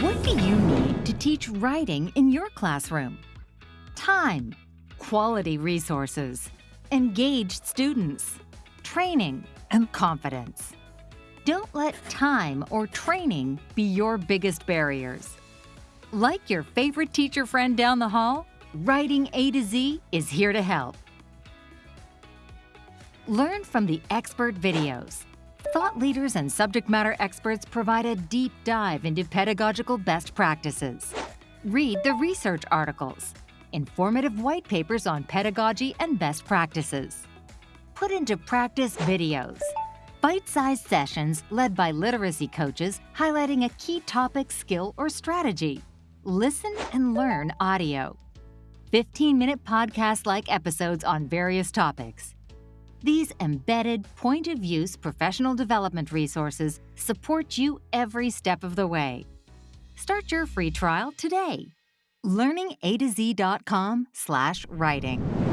What do you need to teach writing in your classroom? Time, quality resources, engaged students, training, and confidence. Don't let time or training be your biggest barriers. Like your favorite teacher friend down the hall, Writing A to Z is here to help. Learn from the expert videos. Thought leaders and subject matter experts provide a deep dive into pedagogical best practices. Read the research articles, informative white papers on pedagogy and best practices. Put into practice videos, bite-sized sessions led by literacy coaches highlighting a key topic, skill, or strategy. Listen and learn audio. 15-minute podcast-like episodes on various topics. These embedded, point-of-use professional development resources support you every step of the way. Start your free trial today. learningatozcom slash writing.